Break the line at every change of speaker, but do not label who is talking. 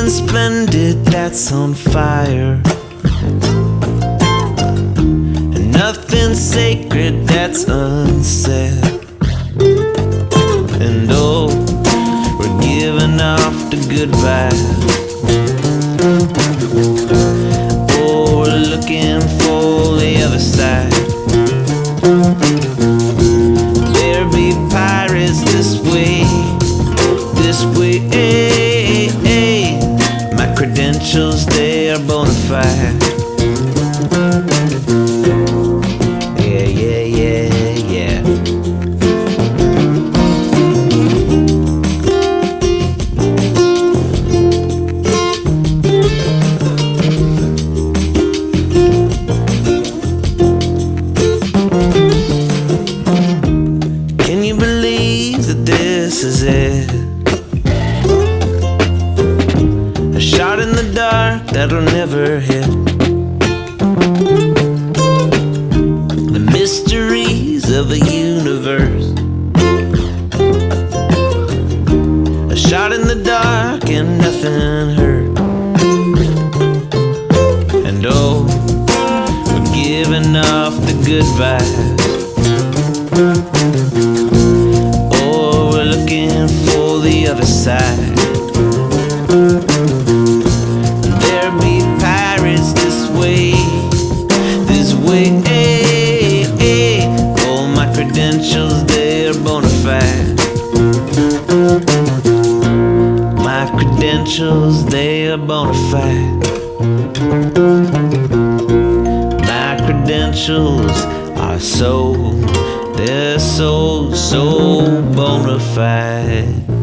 Nothing splendid that's on fire. And nothing sacred that's unsaid. And oh, we're giving off the good vibes. Oh, we're looking for the other side. There be pirates this way, this way. Credentials, they are bona fide. Yeah, yeah, yeah, yeah. Can you believe that this is it? That'll never hit. The mysteries of the universe. A shot in the dark and nothing hurt. And oh, we're giving off the good vibes. Oh, we're looking for the other side. Pirates this way, this way. Oh, my credentials, they're bona fide. My credentials, they are bona fide. My credentials are so, they're so, so bona fide.